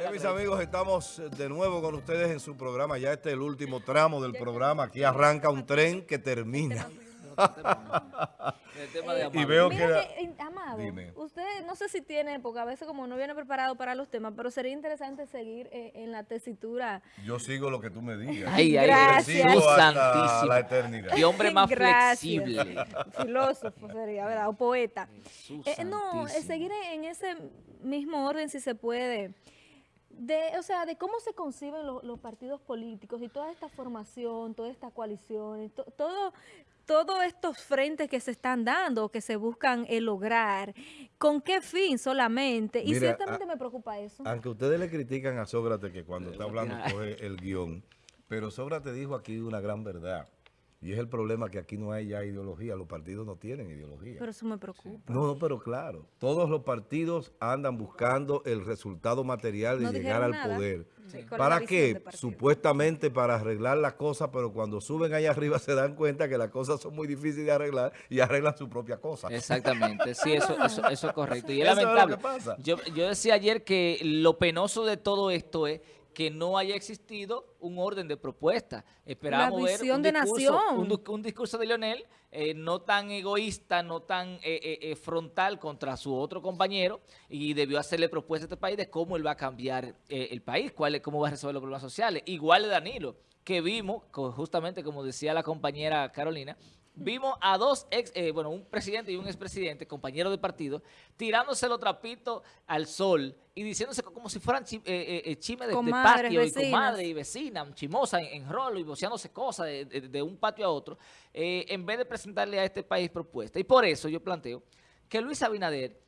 Eh, mis amigos, estamos de nuevo con ustedes en su programa. Ya este es el último tramo del programa. Aquí arranca un tren que termina. y veo que, eh, Amado, usted no sé si tiene, porque a veces como no viene preparado para los temas, pero sería interesante seguir eh, en la tesitura. Yo sigo lo que tú me digas. Ay, ay, Gracias. Sigo hasta la eternidad. Y hombre más flexible. Filósofo sería, ¿verdad? O poeta. Eh, no, seguir en ese mismo orden si se puede de, o sea, de cómo se conciben los partidos políticos y toda esta formación, toda esta coalición, todo, todos estos frentes que se están dando, que se buscan eh, lograr, ¿con qué fin solamente? Y ciertamente me preocupa eso. Aunque ustedes le critican a Sócrates que cuando está hablando coge el guion, pero Sócrates dijo aquí una gran verdad. Y es el problema que aquí no hay ya ideología, los partidos no tienen ideología. Pero eso me preocupa. No, no, pero claro, todos los partidos andan buscando el resultado material de llegar al poder. ¿Para qué? Supuestamente para arreglar las cosas, pero cuando suben allá arriba se dan cuenta que las cosas son muy difíciles de arreglar y arreglan su propia cosa. Exactamente, sí, eso, eso, eso es correcto. Y es lamentable. yo, yo decía ayer que lo penoso de todo esto es que no haya existido un orden de propuesta. Esperábamos ver un de discurso, nación. Un, discurso de Leonel eh, no tan egoísta, no tan eh, eh, frontal contra su otro compañero y debió hacerle propuesta a este país de cómo él va a cambiar el país, cuál, cómo va a resolver los problemas sociales. Igual de Danilo, que vimos, justamente como decía la compañera Carolina, vimos a dos ex, bueno, un presidente y un expresidente, compañeros de partido, tirándose los trapitos al sol y diciéndose como si fueran chi, eh, eh, chimes de, patio y comadre y vecina, chimosa en, rolo y boceándose cosas de, un patio a otro, eh, en vez de presentarle a este país propuesta. Y por eso yo planteo que Luis Abinader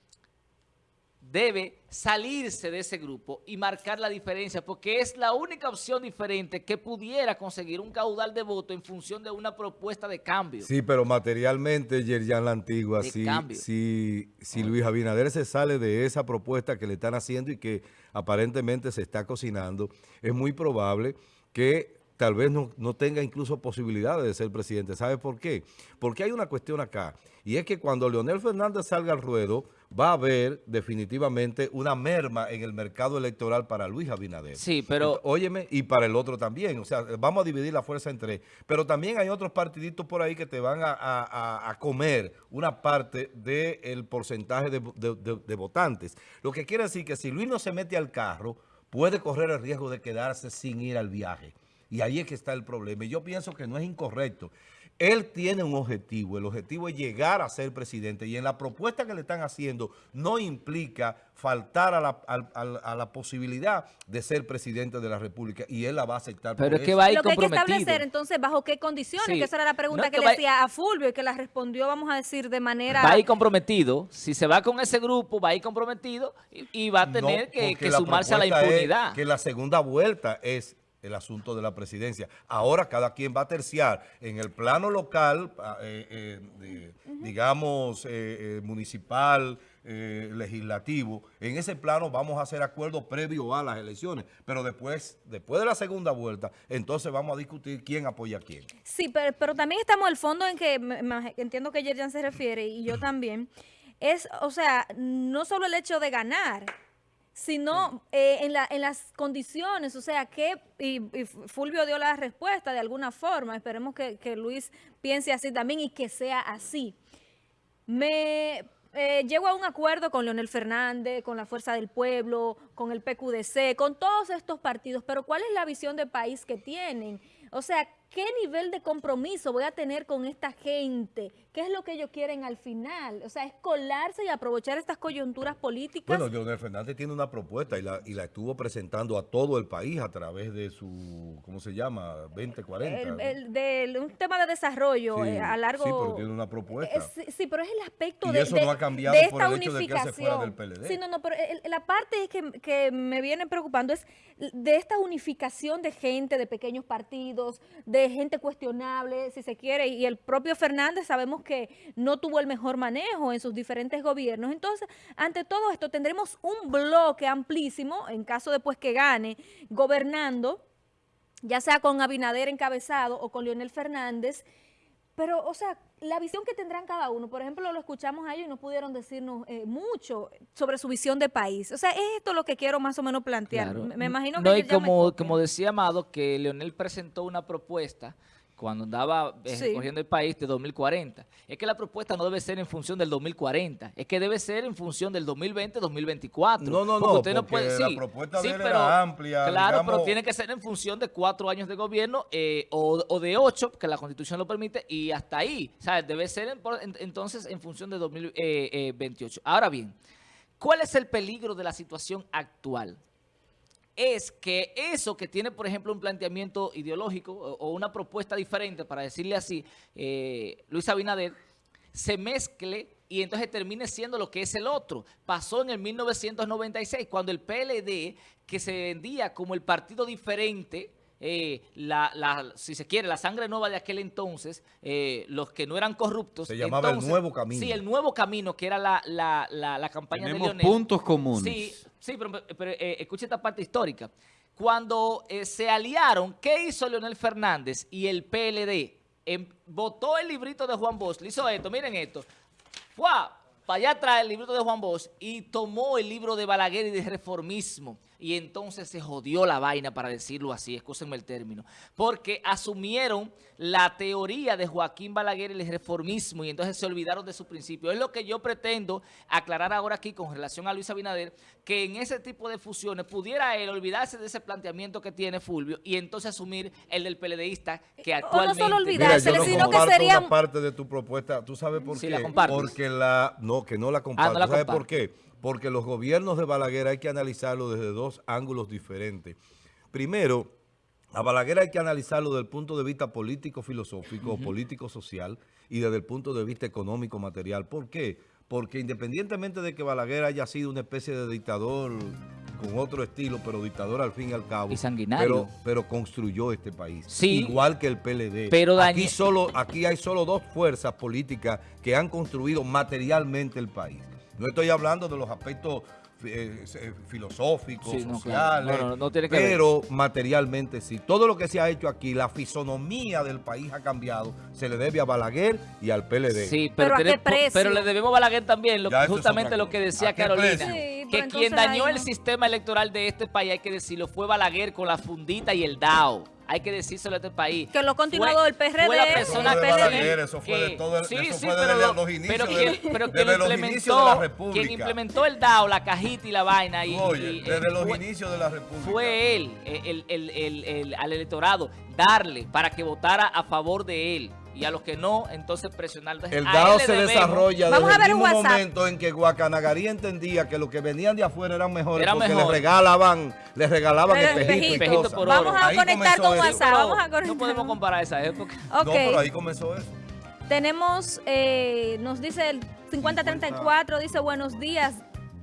debe salirse de ese grupo y marcar la diferencia, porque es la única opción diferente que pudiera conseguir un caudal de voto en función de una propuesta de cambio. Sí, pero materialmente, Yerjan La Antigua, si, si, si Luis Abinader se sale de esa propuesta que le están haciendo y que aparentemente se está cocinando, es muy probable que tal vez no, no, tenga incluso posibilidades de ser presidente. ¿Sabe por qué? Porque hay una cuestión acá, y es que cuando Leonel Fernández salga al ruedo, va a haber definitivamente una merma en el mercado electoral para Luis Abinader. Sí, pero... óyeme, y para el otro también. O sea, vamos a dividir la fuerza en tres. Pero también hay otros partiditos por ahí que te van a, comer una parte del porcentaje de, de votantes. Lo que quiere decir que si Luis no se mete al carro, puede correr el riesgo de quedarse sin ir al viaje. Y ahí es que está el problema. Y yo pienso que no es incorrecto. Él tiene un objetivo, el objetivo es llegar a ser presidente. Y en la propuesta que le están haciendo no implica faltar a la, posibilidad de ser presidente de la República. Y él la va a aceptar Pero es que va a ir Lo que hay que establecer entonces bajo qué condiciones, que esa era la pregunta que, le decía a Fulvio y que la respondió, vamos a decir, de manera... Va a ir comprometido, si se va con ese grupo, va a ir comprometido y, va a tener que, sumarse a la impunidad. que la segunda vuelta es el asunto de la presidencia. Ahora cada quien va a terciar en el plano local, ah, eh, eh, digamos, eh, municipal, legislativo. En ese plano vamos a hacer acuerdos previo a las elecciones, pero después, después de la segunda vuelta, entonces vamos a discutir quién apoya a quién. Sí, pero, pero también estamos al fondo en que, entiendo que Yerjan se refiere, y yo también, es, o sea, no solo el hecho de ganar, sino eh, en, la, en, las condiciones, o sea, que, y, Fulvio dio la respuesta de alguna forma, esperemos que, Luis piense así también y que sea así. Me eh, llego a un acuerdo con Leonel Fernández, con la Fuerza del Pueblo, con el PQDC, con todos estos partidos, pero ¿cuál es la visión de país que tienen? O sea, ¿qué nivel de compromiso voy a tener con esta gente? ¿Qué es lo que ellos quieren al final? O sea, es colarse y aprovechar estas coyunturas políticas. Bueno, Leonel Fernández tiene una propuesta y la, y la estuvo presentando a todo el país a través de su, ¿cómo se llama? 2040. El, el, un tema de desarrollo eh, a largo... Sí, pero tiene una propuesta. sí, pero es el aspecto y de, eso no ha cambiado por el hecho de que se fuera del PLD. Sí, no, no, pero la parte que, que me viene preocupando es de esta unificación de gente, de pequeños partidos, de gente cuestionable, si se quiere, y el propio Fernández sabemos que no tuvo el mejor manejo en sus diferentes gobiernos. Entonces, ante todo esto, tendremos un bloque amplísimo, en caso de pues que gane, gobernando, ya sea con Abinader encabezado o con Leonel Fernández, Pero, o sea, la visión que tendrán cada uno, por ejemplo, lo escuchamos a ellos y no pudieron decirnos eh, mucho sobre su visión de país. O sea, es esto lo que quiero más o menos plantear. Claro. Me, me imagino que No, y como, como decía Amado, que Leonel presentó una propuesta cuando andaba eh, Sí. el país de 2040. Es que la propuesta no debe ser en función del 2040, es que debe ser en función del 2020-2024. No, no, Porque no, usted porque la sí, propuesta sí, de él pero, era amplia, Claro, pero tiene que ser en función de cuatro años de gobierno eh, o, o de ocho, que la Constitución lo permite, y hasta ahí. O sea, debe ser en- por- en- entonces en función de 2028. Ahora bien, ¿cuál es el peligro de la situación actual? Es que eso que tiene, por ejemplo, un planteamiento ideológico o, una propuesta diferente, para decirle así, eh, Luis Abinader, se mezcle y entonces termine siendo lo que es el otro. Pasó en el 1996, cuando el PLD, que se vendía como el partido diferente, eh, la, la- si se quiere, la sangre nueva de aquel entonces, eh, los que no eran corruptos. Se llamaba El Nuevo Camino. Sí, el nuevo camino, que era la, la, la, la campaña de Tenemos Leonel. puntos comunes. Sí, sí, pero, pero, eh, escuche esta parte histórica. Cuando eh, se aliaron, ¿qué hizo Leonel Fernández y el PLD? Em, votó el librito de Juan Bosch, le hizo esto, miren esto. Fue para allá atrás el librito de Juan Bosch y tomó el libro de Balaguer y de reformismo. Y entonces se jodió la vaina, para decirlo así, escúsenme el término. Porque asumieron la teoría de Joaquín Balaguer y el reformismo y entonces se olvidaron de su principio. Es lo que yo pretendo aclarar ahora aquí con relación a Luis Abinader, que en ese tipo de fusiones pudiera él olvidarse de ese planteamiento que tiene Fulvio y entonces asumir el del PLDista que O no actualmente... solo olvidar- Mira, yo no sino que comparto sería- una parte de tu propuesta. ¿Tú sabes por Sí, qué? la compartes. Porque la... No, que no la comparto. no la ¿Sabes comparte. por qué? Porque los gobiernos de Balaguer hay que analizarlo desde dos ángulos diferentes. Primero, a Balaguer hay que analizarlo desde el punto de vista político-filosófico, político-social y desde el punto de vista económico-material. ¿Por qué? Porque independientemente de que Balaguer haya sido una especie de dictador con otro estilo, pero dictador al fin y al cabo. Y sanguinario. Pero, pero construyó este país. Sí. Igual que el PLD. Pero aquí, solo, aquí hay solo dos fuerzas políticas que han construido materialmente el país. No estoy hablando de los aspectos eh, eh, filosóficos, Sí, no, sociales, claro. No, no, no tiene que ver. pero materialmente sí. Todo lo que se ha hecho aquí, la fisonomía del país ha cambiado, se le debe a Balaguer y al PLD. Sí, ¿Pero pero, a qué pero le debemos a Balaguer también, lo, justamente lo que decía ¿A qué Carolina, que quien dañó ahí el sistema electoral de este país, hay que decirlo, fue Balaguer con la fundita y el DAO. Hay que decírselo a este país. Que lo ha continuado Fue- el PRD, Fue la persona fue de Balaguer, eso fue de todo el- sí, eso sí, fue pero desde lo- los inicios pero de- quien, pero quien inicios de implementó, la República. quien implementó el DAO, la cajita y la vaina y, Oye, y, eh, desde los fue- inicios de la República. fue él, el, el- el- el- al electorado, darle para que votara a favor de él. Y a los que no, entonces presionar. Entonces, El le se debemos- desarrolla Vamos desde a ver el un mismo WhatsApp. momento en que Guacanagarí entendía que los que venían de afuera eran mejores Eran porque mejores. les regalaban, les regalaban Pero espejitos y espejitos. cosas. por Vamos a Ahí conectar comenzó con eso. WhatsApp. Vamos a No podemos comparar esa época. Ok. No, pero ahí comenzó eso. Tenemos, eh, nos dice el 5034, dice buenos días,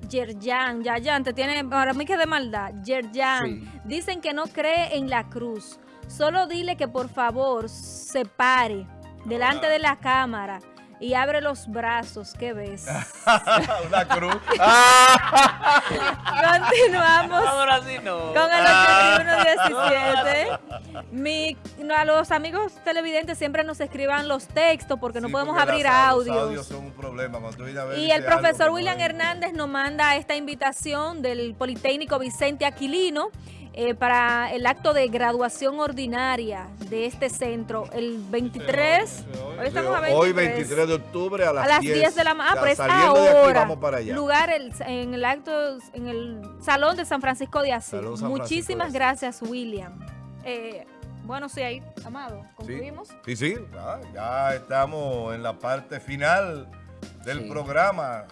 Yerjan, Yayan, te tiene, para mí que de maldad, Yerjan, Sí. dicen que no cree en la cruz, solo dile que por favor se pare delante de la cámara y abre los brazos, ¿qué ves? Una cruz. Continuamos. Ahora sí no. Con el 8117. Mi, no, a los amigos televidentes siempre nos escriban los textos porque no podemos porque abrir las- Los audios. audios son un problema. cuando tú vienes a ver, Y el profesor William. Hernández nos manda esta invitación del Politécnico Vicente Aquilino eh, para el acto de graduación ordinaria de este centro el 23. Hoy estamos a 23. Hoy 23 de octubre a las, a las 10 de la mañana. Ah, pero es aquí ahora. vamos para allá. Lugar el- en el acto, en el Salón de San Francisco de Asís. Muchísimas gracias, William. Eh, bueno, sí, ahí, Amado, concluimos. sí, sí, ya, ya estamos en la parte final del Sí. programa.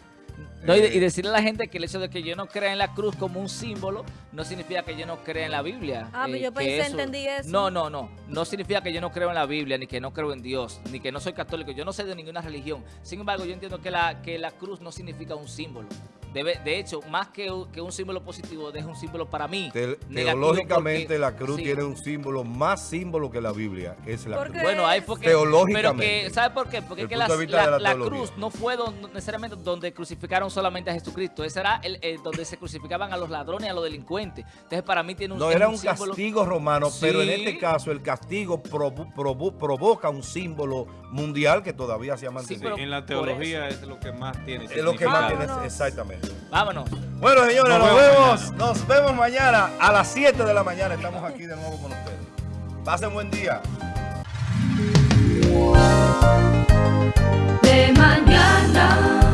No, y, de- y Eh, decirle a la gente que el hecho de que yo no crea en la cruz como un símbolo no significa que yo no crea en la Biblia. Ah, pero yo que pensé, entendí eso. No, no, no. No significa que yo no creo en la Biblia, ni que no creo en Dios, ni que no soy católico. Yo no soy de ninguna religión. Sin embargo, yo entiendo que la, que la cruz no significa un símbolo Debe, de hecho, más que, un- que un símbolo positivo, es un símbolo para mí. Te- teológicamente porque- la cruz sí. tiene un símbolo, más símbolo que la Biblia, es la ¿Por cruz. Bueno, hay porque... Teológicamente. Pero que, ¿sabe por qué? Porque es que la, la cruz no fue don- necesariamente donde crucificaron solamente a Jesucristo. Ese era el, el donde se crucificaban a los ladrones y a los delincuentes. Entonces, para mí tiene un No, era un símbolo- castigo romano, pero en Sí. este caso el castigo provo- provo- provoca un símbolo mundial que todavía se ha mantenido. pero- en la teología es lo que más tiene es lo que más tiene exactamente. Vámonos. Bueno, señores, nos, vemos. Nos vemos mañana a las 7 de la mañana. Estamos aquí de nuevo con ustedes. Pasen buen día. De mañana.